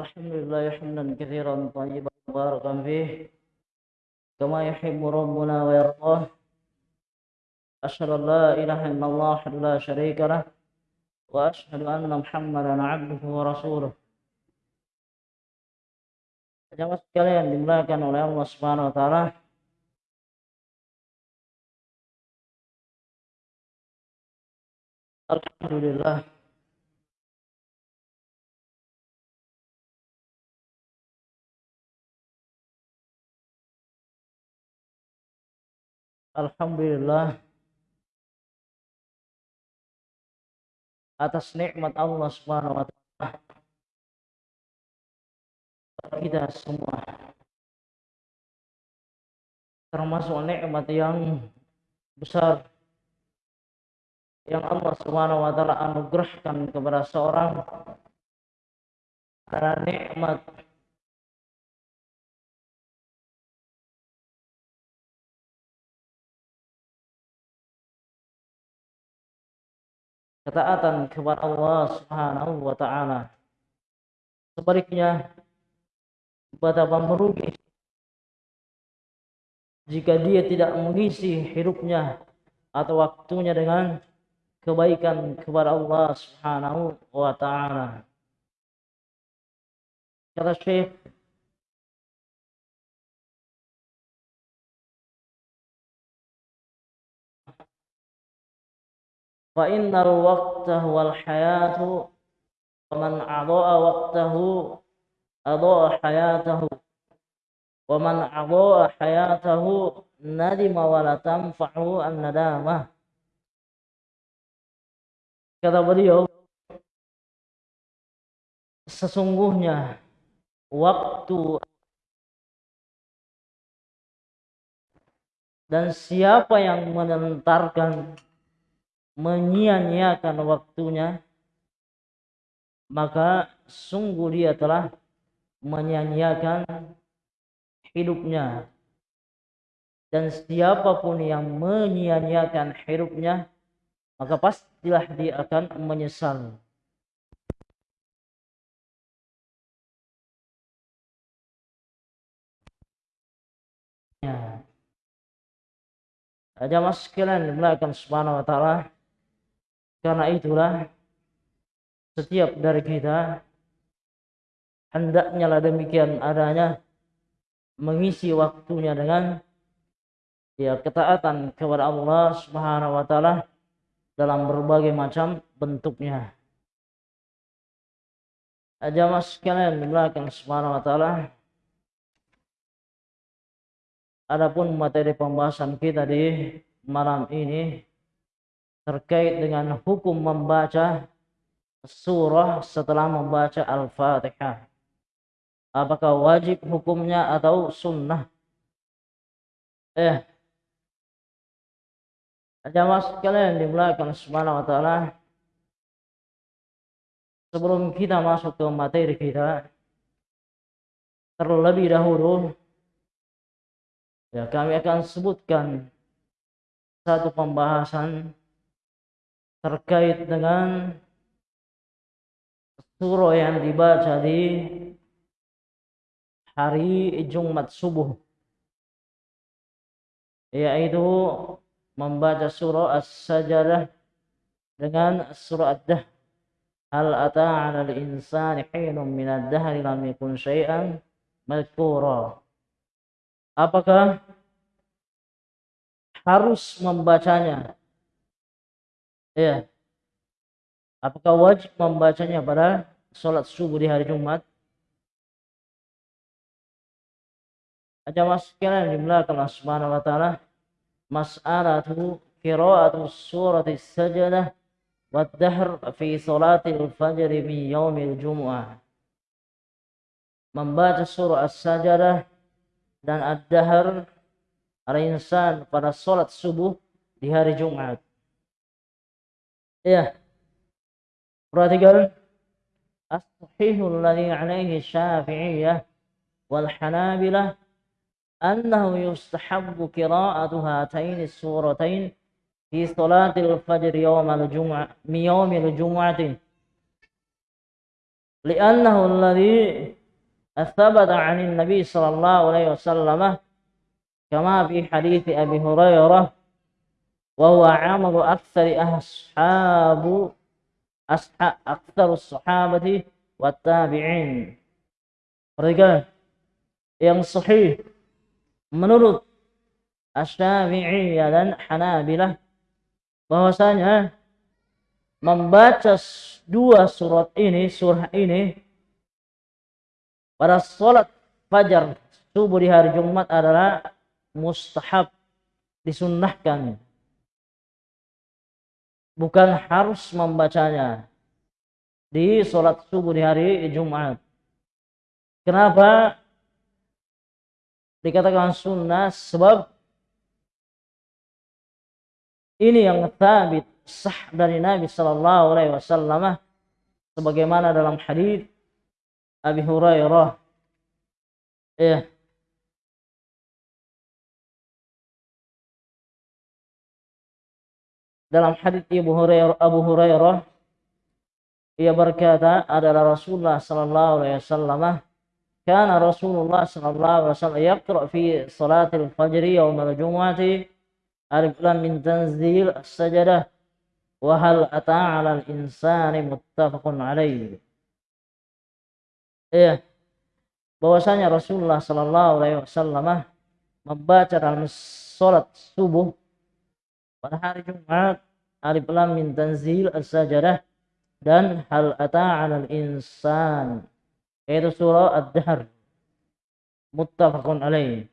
الحمد لله حمدا كثيرا طيبا مباركا فيه. كما يحب ربنا ويرضاه. أشهد أن لا إله إلا الله لا شريك له. وأشهد أن محمدا عبده ورسوله. Jamaah sekalian dimuliakan oleh Allah Subhanahu wa taala. Alhamdulillah Alhamdulillah. Atas nikmat Allah Subhanahu wa taala. Kita semua. Termasuk nikmat yang besar. Yang Allah Subhanahu wa taala anugerahkan kepada seorang. Karena nikmat ketaatan kepada Allah Subhanahu wa taala. Sebaliknya betapa merugi jika dia tidak mengisi hidupnya atau waktunya dengan kebaikan kepada Allah Subhanahu wa taala. Kata Syekh Wal hayatu wa man waqtahu hayatahu wa man hayatahu nadima wa la tanfa'u an kata beliau sesungguhnya waktu dan siapa yang menentarkan menyia-nyiakan waktunya maka sungguh dia telah menyia-nyiakan hidupnya dan siapa pun yang menyia-nyiakan hidupnya maka pastilah dia akan menyesal ya. Jamaah sekalian dimulakan subhanahu wa ta'ala karena itulah setiap dari kita hendaknya lah demikian adanya mengisi waktunya dengan ya ketaatan kepada Allah Subhanahu wa taala dalam berbagai macam bentuknya. Jamaah sekalian di belakang Subhanahu wa taala Adapun materi pembahasan kita di malam ini terkait dengan hukum membaca surah setelah membaca Al-Fatihah. Apakah wajib hukumnya atau sunnah? Eh, jamaah sekalian dimulakan subhanahu wa ta'ala sebelum kita masuk ke materi kita terlebih dahulu ya kami akan sebutkan satu pembahasan terkait dengan surah yang dibaca di hari Jumat subuh yaitu membaca surah As-Sajdah dengan surah Ad-Dah Hal ata al-insani hinun min ad-dahri lam yakun syai'an madhkura. Apakah harus membacanya Ya. Apakah wajib membacanya pada sholat subuh di hari Jumat? Aja mas sekalian dimulakan Allah Subhanahu wa taala mas'alatu qira'atu surati sajdah wa dahr fi salatil fajr min yaumil jumu'ah. Membaca surah As-Sajdah dan Ad-Dahr al-insan pada sholat subuh di hari Jumat. Ya. Perhatikan. As-sahihul ladhi alaihi syafi'iyah wal hanabilah annahu yustahabbu qira'atu hatain suratain fi salatil fajr yawm al-jum'ah mi yawm al-jum'ati li'annahu alladhi athabata 'anil nabi sallallahu alaihi wasallam kama fi hadits Abi Hurairah wa huwa 'amalu aktsari ashabu ashab aktsarus sahabati wat tabi'in. Perhatikan yang sahih menurut Asy-Syafi'iyah dan Hanabilah bahwasanya membaca dua surat ini, surah ini pada sholat fajar subuh di hari Jumat adalah mustahab disunnahkan bukan harus membacanya di sholat subuh di hari Jumat. Kenapa? Dikatakan sunnah sebab ini yang tabit sah dari Nabi Sallallahu Alaihi Wasallam. Sebagaimana dalam hadis Abi Hurairah. Ya dalam hadis Abu Hurairah Abu Hurairah ia berkata adalah Rasulullah sallallahu alaihi wasallam kana Rasulullah sallallahu alaihi wasallam yaqra fi salatil fajr yawm al-jum'ati alif lam min tanzil as-sajdah wa hal ata 'ala al-insani muttafaqun alaihi ya bahwasanya Rasulullah Sallallahu Alaihi Wasallam membaca dalam sholat subuh pada hari Jumat alif lam min tanzil as-sajadah dan hal ata 'alal insan yaitu surah ad-dahr muttafaqun alaih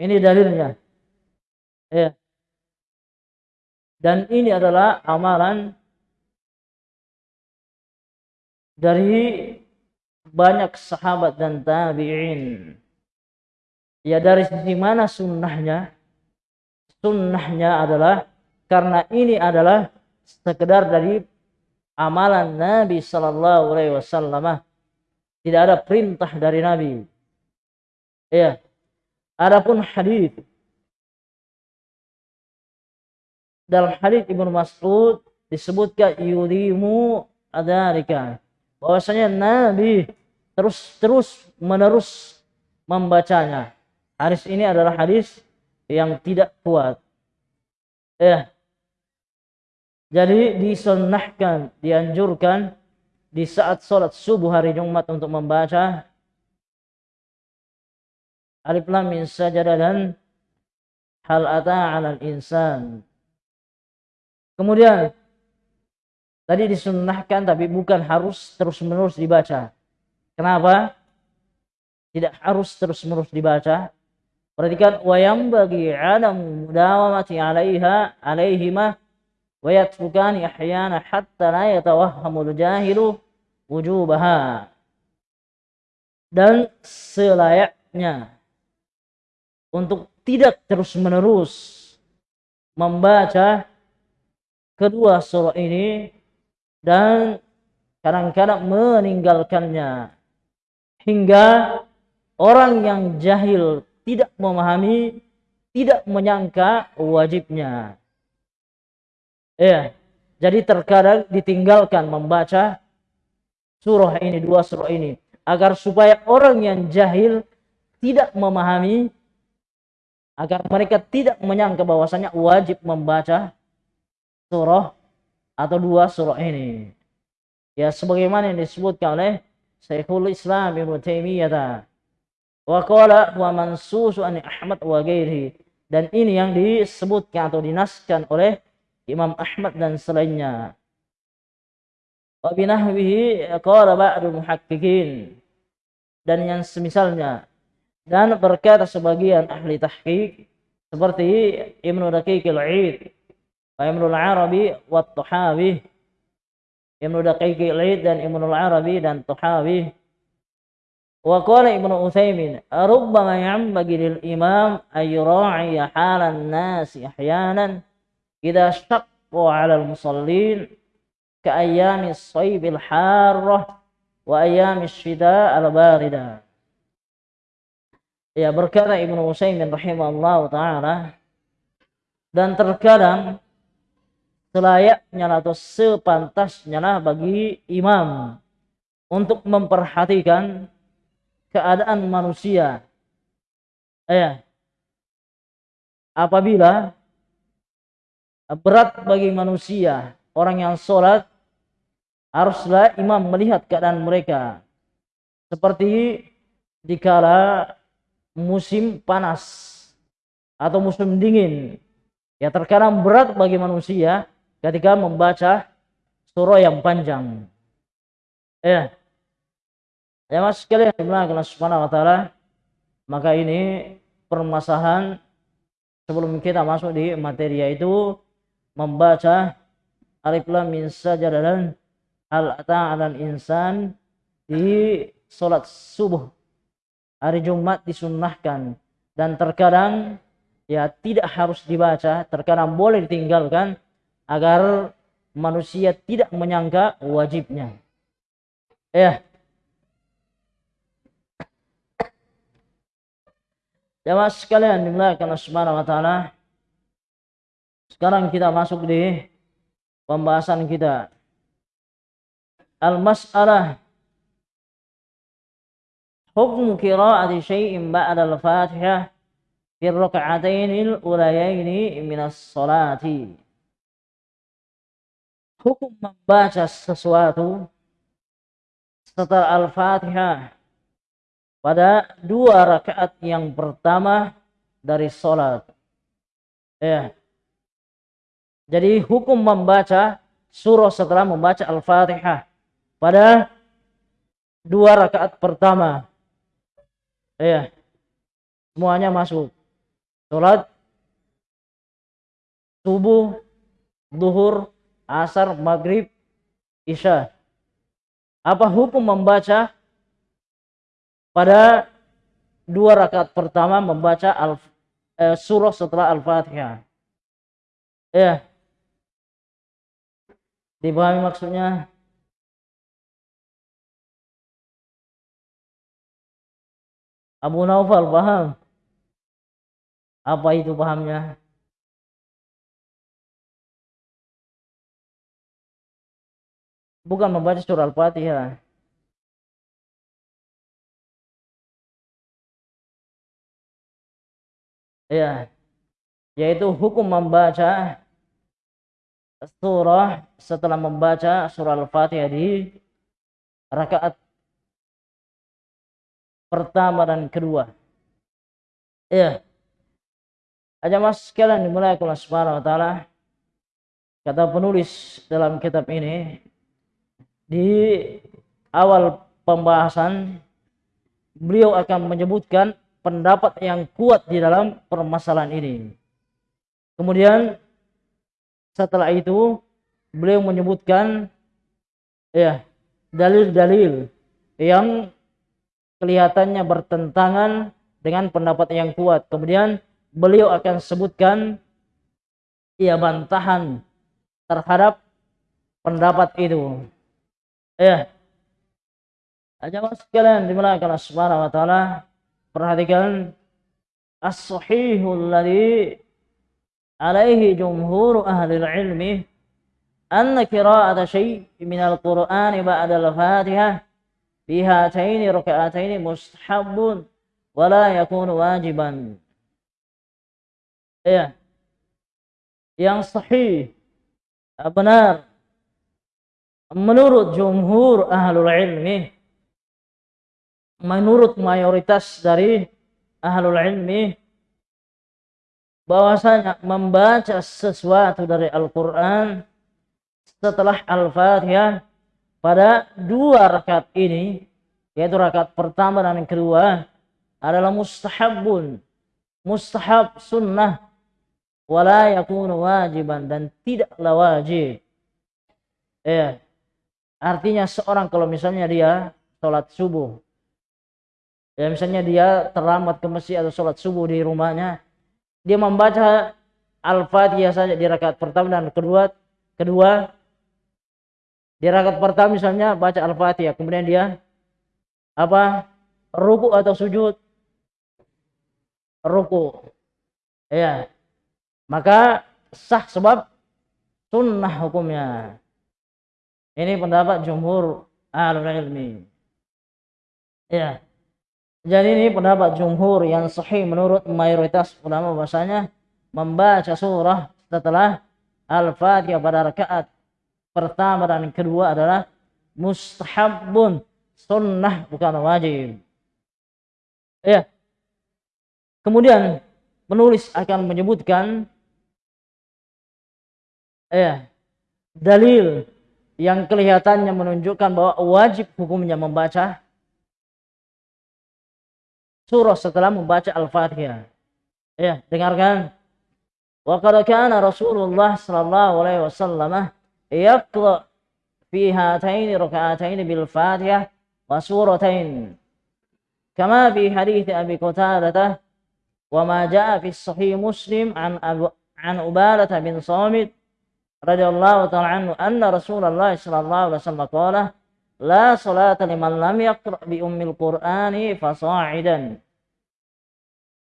ini dalilnya ya dan ini adalah amalan dari banyak sahabat dan tabi'in. Ya dari sisi mana sunnahnya? Sunnahnya adalah karena ini adalah sekedar dari amalan Nabi Sallallahu Alaihi Wasallam. Tidak ada perintah dari Nabi. Ya. Adapun hadis dalam hadis Ibnu Mas'ud disebutkan yudimu adarika bahwasanya Nabi terus terus menerus membacanya. Hadis ini adalah hadis yang tidak kuat. Ya. Jadi disunnahkan, dianjurkan di saat sholat subuh hari Jumat untuk membaca Alif Lam Min Sajadah dan Hal Ata 'alal Insan. Kemudian tadi disunnahkan tapi bukan harus terus-menerus dibaca. Kenapa? Tidak harus terus-menerus dibaca. Perhatikan wayam bagi adam mudawamati 'alaiha 'alaihima yatrukani ahyana hatta la yatawahhamul jahilu wujubaha. Dan selayaknya untuk tidak terus-menerus membaca kedua surah ini dan kadang-kadang meninggalkannya hingga orang yang jahil tidak memahami, tidak menyangka wajibnya. Ya, jadi terkadang ditinggalkan membaca surah ini, dua surah ini, agar supaya orang yang jahil tidak memahami, agar mereka tidak menyangka bahwasanya wajib membaca surah atau dua surah ini. Ya, sebagaimana yang disebutkan oleh Syekhul Islam Ibnu Taimiyah wa qala wa mansusu an Ahmad wa ghairihi. Dan ini yang disebutkan atau dinaskan oleh Imam Ahmad dan selainnya. Wa binahwihi qala ba'du muhaqqiqin. Dan yang semisalnya dan berkata sebagian ahli tahqiq seperti Ibnu Daqiq al-Aid wa al-Arabi wa Tahawi Ibnu Daqiq Laid dan Ibnu Arabi dan Tuhawi. Wa qala Ibnu Utsaimin, "Rubbama yanbaghi lil imam ay yura'i halan nas ahyanan idza shaqqu 'ala al-musallin ka ayyami as-sayb al-harrah wa ayyami asy-shita al-barida." Ya berkata Ibnu Utsaimin rahimahullah taala dan terkadang selayaknya atau sepantasnya lah bagi imam untuk memperhatikan keadaan manusia. Ya. Apabila berat bagi manusia, orang yang sholat, haruslah imam melihat keadaan mereka. Seperti dikala musim panas atau musim dingin. Ya terkadang berat bagi manusia ketika membaca surah yang panjang. Ya. Ya mas sekalian dimulakan subhanahu wa ta'ala. Maka ini permasalahan sebelum kita masuk di materi yaitu membaca alif lam min sajadalan hal ta'alan insan di sholat subuh. Hari Jumat disunnahkan. Dan terkadang ya tidak harus dibaca terkadang boleh ditinggalkan agar manusia tidak menyangka wajibnya. Ya. Jamaah sekalian dimulakan Subhanahu wa taala. Sekarang kita masuk di pembahasan kita. Al-mas'alah Hukum qira'ati syai'in ba'da al-Fatihah fi raka'atain al-ulayaini min as-salati. Hukum membaca sesuatu setelah Al-Fatihah pada dua rakaat yang pertama dari sholat. Ya. Jadi hukum membaca surah setelah membaca Al-Fatihah pada dua rakaat pertama. Ya. Semuanya masuk. Sholat subuh, duhur, asar, maghrib, isya. Apa hukum membaca pada dua rakaat pertama membaca al, eh, surah setelah Al-Fatihah. Ya. Dipahami maksudnya? Abu Naufal paham? Apa itu pahamnya? Bukan membaca surah Al-Fatihah. ya yaitu hukum membaca surah setelah membaca surah Al-Fatihah di rakaat pertama dan kedua. Ya. Aja mas sekalian dimulai Allah Subhanahu taala. Kata penulis dalam kitab ini di awal pembahasan beliau akan menyebutkan pendapat yang kuat di dalam permasalahan ini. Kemudian setelah itu beliau menyebutkan ya dalil-dalil yang kelihatannya bertentangan dengan pendapat yang kuat. Kemudian beliau akan sebutkan ya bantahan terhadap pendapat itu. Ya. Aja mas sekalian dimulakan subhanahu wa ta'ala perhatikan as-sahihul ladhi alaihi jumhur ahli ilmi anna qira'ata syai' min al-Qur'ani ba'da al-Fatihah fi hataini raka'ataini mustahabun wa la yakunu wajiban. Ya. Yang sahih benar menurut jumhur ahlul ilmi menurut mayoritas dari ahlul ilmi bahwasanya membaca sesuatu dari Al-Quran setelah Al-Fatihah pada dua rakaat ini yaitu rakaat pertama dan yang kedua adalah mustahabun mustahab sunnah wala yakunu wajiban dan tidaklah wajib. Ya artinya seorang kalau misalnya dia sholat subuh ya misalnya dia terlambat ke masjid atau sholat subuh di rumahnya dia membaca al-fatihah saja di rakaat pertama dan kedua kedua. Di rakaat pertama misalnya baca al-fatihah kemudian dia apa ruku atau sujud. Ruku. Ya maka sah sebab sunnah hukumnya. Ini pendapat jumhur ahlul ilmi. Ya. Jadi ini pendapat jumhur yang sahih menurut mayoritas ulama bahasanya membaca surah setelah Al-Fatihah pada rakaat pertama dan kedua adalah mustahabun sunnah bukan wajib. Ya. Kemudian penulis akan menyebutkan ya dalil yang kelihatannya menunjukkan bahwa wajib hukumnya membaca surah setelah membaca Al-Fatihah. Ya, dengarkan. Wa qad kana Rasulullah sallallahu alaihi wasallam yaqra fi hatain rak'atain bil Fatihah wa suratain. Kama fi hadits Abi Qatadah wa ma jaa fi sahih Muslim an Abu, an Ubadah bin Samit radhiyallahu ta'ala anhu anna Rasulullah sallallahu alaihi wasallam qala la salata liman lam yaqra bi ummil qur'ani fasa'idan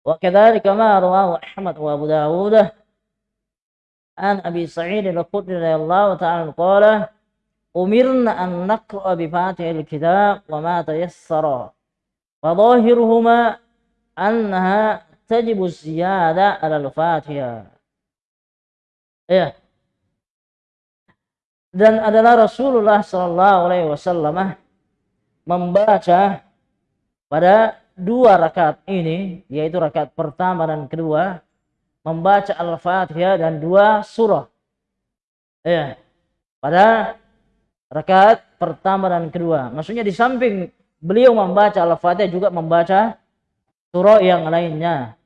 wa kadzalika ma rawahu Ahmad wa Abu Dawud an Abi Sa'id al-Khudri radhiyallahu ta'ala qala umirna an naqra bi fatihil kitab wa ma tayassara wa dhahiruhuma annaha tajibu ziyada ala al-fatihah ya dan adalah Rasulullah Shallallahu Alaihi Wasallam membaca pada dua rakaat ini yaitu rakaat pertama dan kedua membaca Al-Fatihah dan dua surah. Ya pada rakaat pertama dan kedua. Maksudnya di samping beliau membaca Al-Fatihah juga membaca surah yang lainnya.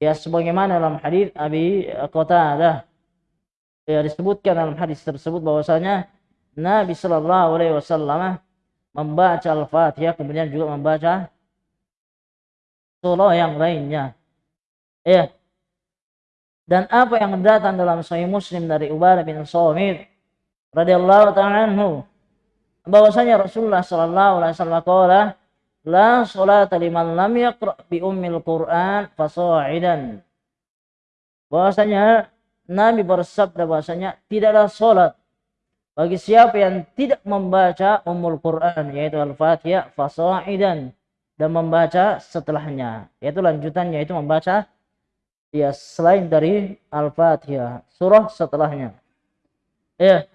Ya sebagaimana dalam hadis Abi Qatadah ya disebutkan dalam hadis tersebut bahwasanya Nabi Shallallahu Alaihi Wasallam membaca Al-Fatihah kemudian juga membaca surah yang lainnya. Ya. Dan apa yang datang dalam Sahih Muslim dari Ubadah bin Samit radhiyallahu taala anhu bahwasanya Rasulullah sallallahu alaihi wasallam qala la salata liman lam yaqra bi ummil Qur'an fasa'idan. Bahwasanya Nabi bersabda bahasanya tidaklah sholat bagi siapa yang tidak membaca umul Quran yaitu Al-Fatihah fasa'idan dan membaca setelahnya yaitu lanjutannya itu membaca ya selain dari Al-Fatihah surah setelahnya. Ya.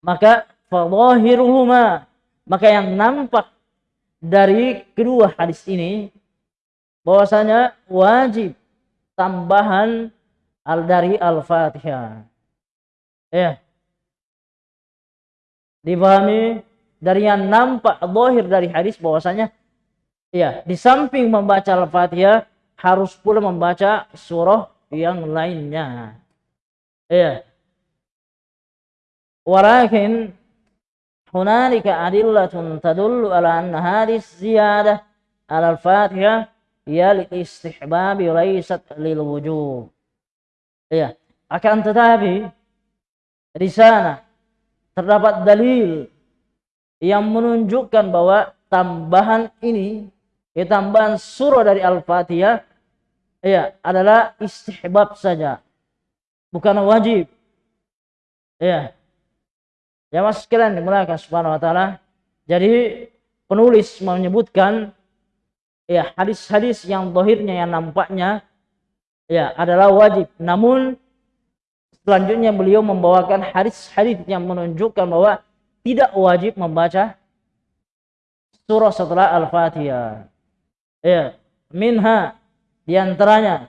Maka fadhahiruhuma maka yang nampak dari kedua hadis ini bahwasanya wajib tambahan al dari Al-Fatihah. Ya. Dipahami dari yang nampak zahir dari hadis bahwasanya ya, di samping membaca Al-Fatihah harus pula membaca surah yang lainnya. Ya. Walakin hunalika adillatun tadullu ala anna hadis ziyadah al-Fatihah ya lil istihbab laysat lil wujub. Ya, akan tetapi di sana terdapat dalil yang menunjukkan bahwa tambahan ini, ya tambahan surah dari Al-Fatihah ya adalah istihbab saja. Bukan wajib. Ya. Ya Mas sekalian dimulakan subhanahu wa taala. Jadi penulis menyebutkan ya hadis-hadis yang dohirnya yang nampaknya ya adalah wajib. Namun selanjutnya beliau membawakan hadis-hadis yang menunjukkan bahwa tidak wajib membaca surah setelah Al-Fatihah. Ya, minha di antaranya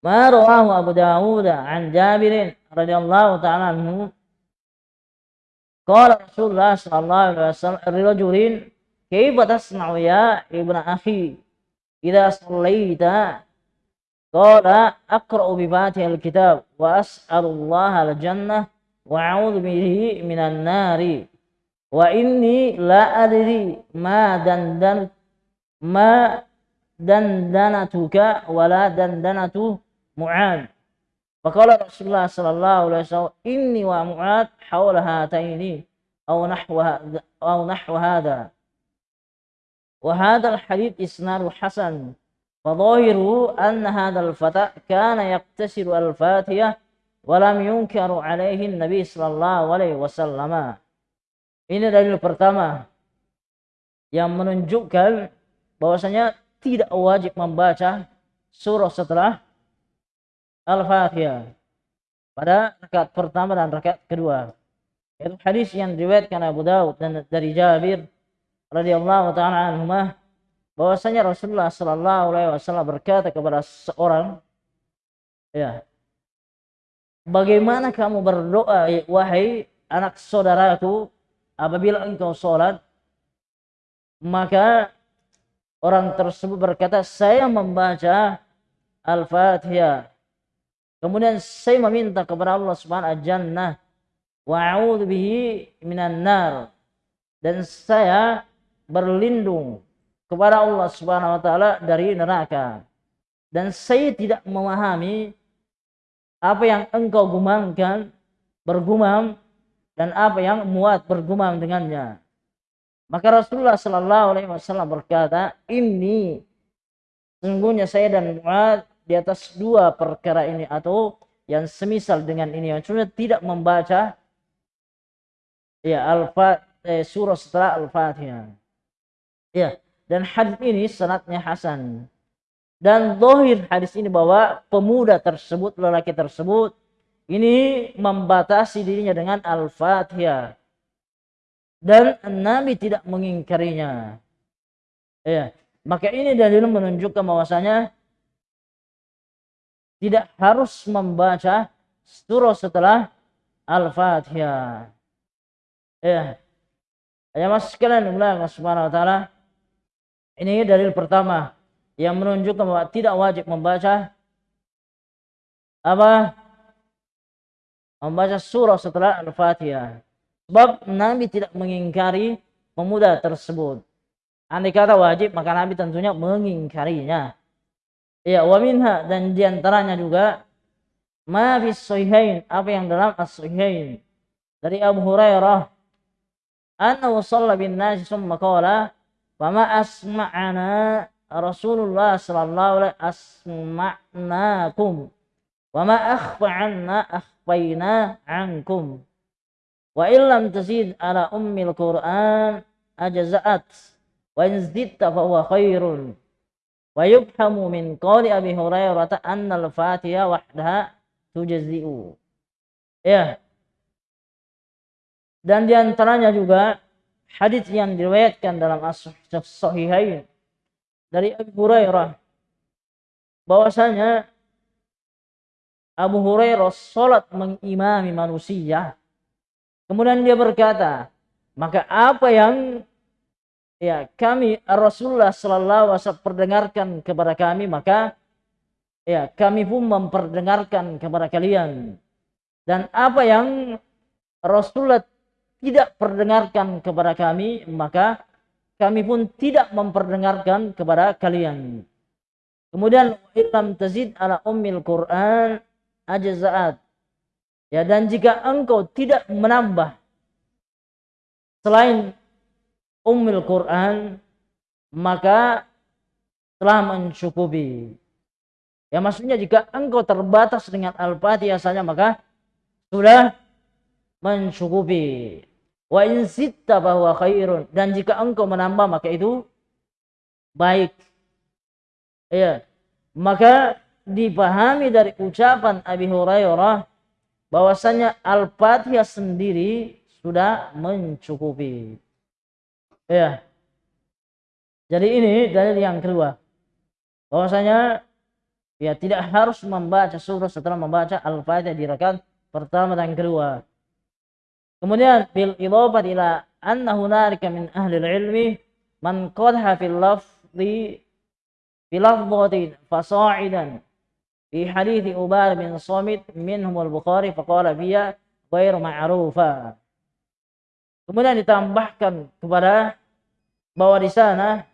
ma rawahu Abu Dawud an Jabir radhiyallahu ta'ala anhu qala Rasulullah sallallahu alaihi wasallam rajulin kaifa tasna'u ya ibnu akhi idza sallaita قال أقرأ بفاتح الكتاب وأسأل الله الجنة وأعوذ به من النار. وإني لا أدري ما دندن ما دندنتك ولا دندنة معاذ. فقال رسول الله صلى الله عليه وسلم إني ومعاذ حول هاتين أو نحو أو نحو هذا. وهذا الحديث إسناد حسن. فظاهره أن هذا الفتى كان يقتصر الفاتحة ولم ينكر عليه النبي صلى الله عليه وسلم Ini dalil pertama yang menunjukkan bahwasanya tidak wajib membaca surah setelah Al-Fatihah pada rakaat pertama dan rakaat kedua. Itu hadis yang diriwayatkan Abu Dawud dan dari Jabir radhiyallahu taala anhumah bahwasanya Rasulullah sallallahu alaihi wasallam berkata kepada seorang ya Bagaimana kamu berdoa wahai anak saudaraku apabila engkau sholat maka orang tersebut berkata saya membaca Al-Fatihah. Kemudian saya meminta kepada Allah Subhanahu wa jannah wa a'udzu bihi minan nar. Dan saya berlindung kepada Allah Subhanahu wa taala dari neraka dan saya tidak memahami apa yang engkau gumamkan bergumam dan apa yang muat bergumam dengannya. Maka Rasulullah Shallallahu Alaihi Wasallam berkata, ini sungguhnya saya dan Muad di atas dua perkara ini atau yang semisal dengan ini yang cuma tidak membaca ya al eh, surah setelah al-fatihah. Ya, dan hadis ini sanatnya hasan. Dan dohir hadis ini bahwa pemuda tersebut, lelaki tersebut ini membatasi dirinya dengan Al-Fatihah. Dan Nabi tidak mengingkarinya. Ya, maka ini dalil menunjukkan bahwasanya tidak harus membaca surah setelah Al-Fatihah. Ya. Ya mas sekalian Allah Subhanahu wa taala. Ini dalil pertama yang menunjukkan bahwa tidak wajib membaca apa membaca surah setelah Al-Fatihah. Sebab Nabi tidak mengingkari pemuda tersebut. Andai kata wajib, maka Nabi tentunya mengingkarinya. Ya, wa minha dan di antaranya juga ma fi sahihain, apa yang dalam as-sahihain dari Abu Hurairah annahu shalla bin nas summa qala fama asma'ana Rasulullah sallallahu alaihi asma'nakum. Wa ma akhfa anna akhfayna ankum. Wa illam tazid ala ummil qur'an ajza'at. Wa in zidta fa huwa khairun. Wa yubhamu min qawli abi hurairah anna al-fatiha wahdaha tujzi'u. Ya. Dan di antaranya juga hadis yang diriwayatkan dalam as-sahihain dari Abu Hurairah bahwasanya Abu Hurairah sholat mengimami manusia. Kemudian dia berkata, maka apa yang ya kami Rasulullah Sallallahu Wasallam perdengarkan kepada kami, maka ya kami pun memperdengarkan kepada kalian. Dan apa yang Rasulullah tidak perdengarkan kepada kami, maka kami pun tidak memperdengarkan kepada kalian. Kemudian ilam tazid ala ummil Quran ajza'at. Ya dan jika engkau tidak menambah selain ummul Quran maka telah mencukupi. Ya maksudnya jika engkau terbatas dengan Al-Fatihah saja maka sudah mencukupi. Wa in sitta bahwa khairun dan jika engkau menambah maka itu baik. Ya. Maka dipahami dari ucapan Abi Hurairah bahwasanya Al-Fatihah sendiri sudah mencukupi. Ya. Jadi ini dalil yang kedua. Bahwasanya ya tidak harus membaca surah setelah membaca Al-Fatihah di rakaat pertama dan kedua. Kemudian bil idhafah ila anna hunalika min ahli ilmi man qadha fil lafzi fil lafdhatin fasa'idan di hadithi Ubar bin Samit minhum al-Bukhari faqala biya ghairu ma'rufa. Kemudian ditambahkan kepada bahwa di sana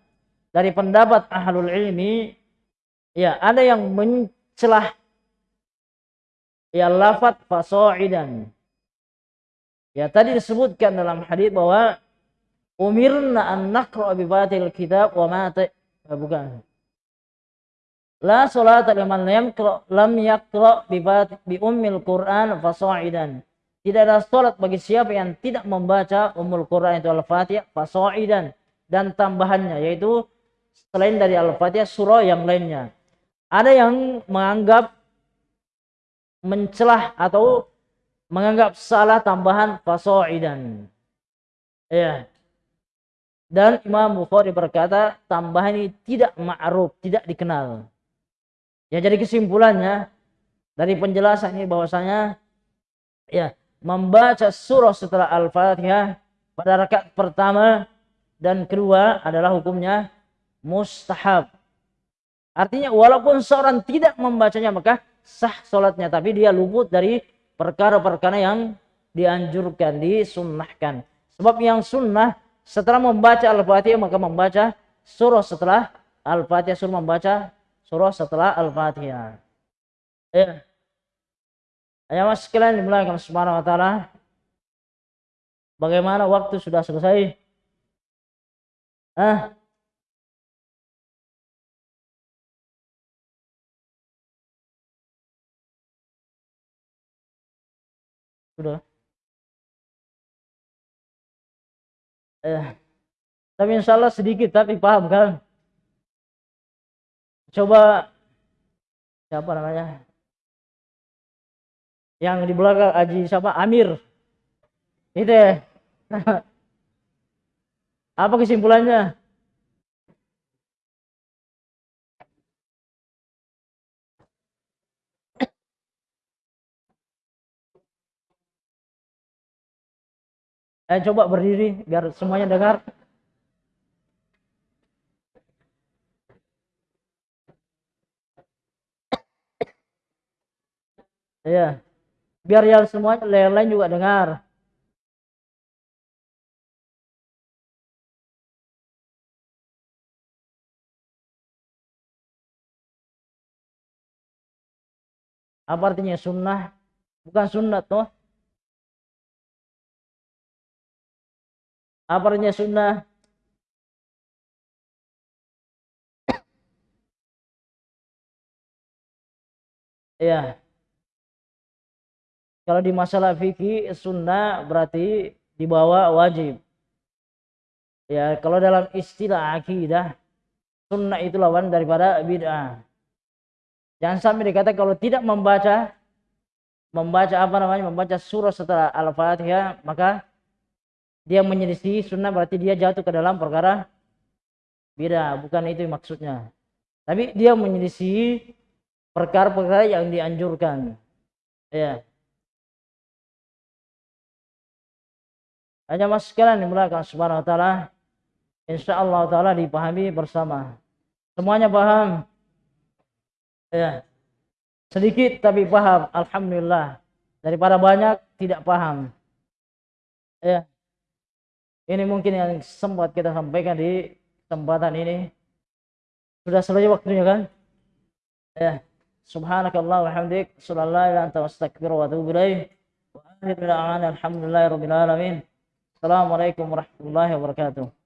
dari pendapat ahlul ilmi ya ada yang mencelah ya lafat fasoidan ya tadi disebutkan dalam hadis bahwa umirna an naqra bi kitab wa ma bukan La salata liman lam yaqra lam yaqra bi bi ummil Qur'an fasa'idan. tidak ada salat bagi siapa yang tidak membaca Ummul Quran itu Al-Fatihah fasoidan dan tambahannya yaitu selain dari Al-Fatihah surah yang lainnya. Ada yang menganggap mencelah atau menganggap salah tambahan fasoidan. Ya. Dan Imam Bukhari berkata tambahan ini tidak ma'ruf, tidak dikenal. Ya jadi kesimpulannya dari penjelasan ini bahwasanya ya membaca surah setelah Al-Fatihah pada rakaat pertama dan kedua adalah hukumnya mustahab. Artinya walaupun seorang tidak membacanya maka sah sholatnya tapi dia luput dari perkara-perkara yang dianjurkan, disunnahkan. Sebab yang sunnah setelah membaca Al-Fatihah maka membaca surah setelah Al-Fatihah suruh membaca surah setelah Al-Fatihah. Ya. Ayah mas sekalian dimulakan subhanahu wa ta'ala. Bagaimana waktu sudah selesai? Ah, sudah eh tapi insya Allah sedikit tapi paham kan? Coba siapa namanya? Yang di belakang Aji siapa? Amir. Itu ya apa kesimpulannya Eh coba berdiri biar semuanya dengar. Iya. Biar yang semuanya lain-lain juga dengar. Apa artinya sunnah? Bukan sunnah tuh. Apa artinya sunnah? Ya. Kalau di masalah fikih sunnah berarti dibawa wajib. Ya, kalau dalam istilah akidah sunnah itu lawan daripada bid'ah. Jangan sampai dikata kalau tidak membaca membaca apa namanya membaca surah setelah Al-Fatihah maka dia menyelisih sunnah berarti dia jatuh ke dalam perkara beda bukan itu maksudnya. Tapi dia menyelisih perkara-perkara yang dianjurkan. Ya. Hanya mas sekalian dimulakan subhanahu wa ta'ala insyaallah ta'ala dipahami bersama. Semuanya paham? Ya. Sedikit tapi paham alhamdulillah. Daripada banyak tidak paham. Ya ini mungkin yang sempat kita sampaikan di kesempatan ini. Sudah selesai waktunya kan? Ya. Subhanakallah wa hamdik. Sallallahu ila anta wastakbir wa atubu ilaih. Wa alhamdulillahi. Assalamualaikum warahmatullahi wabarakatuh.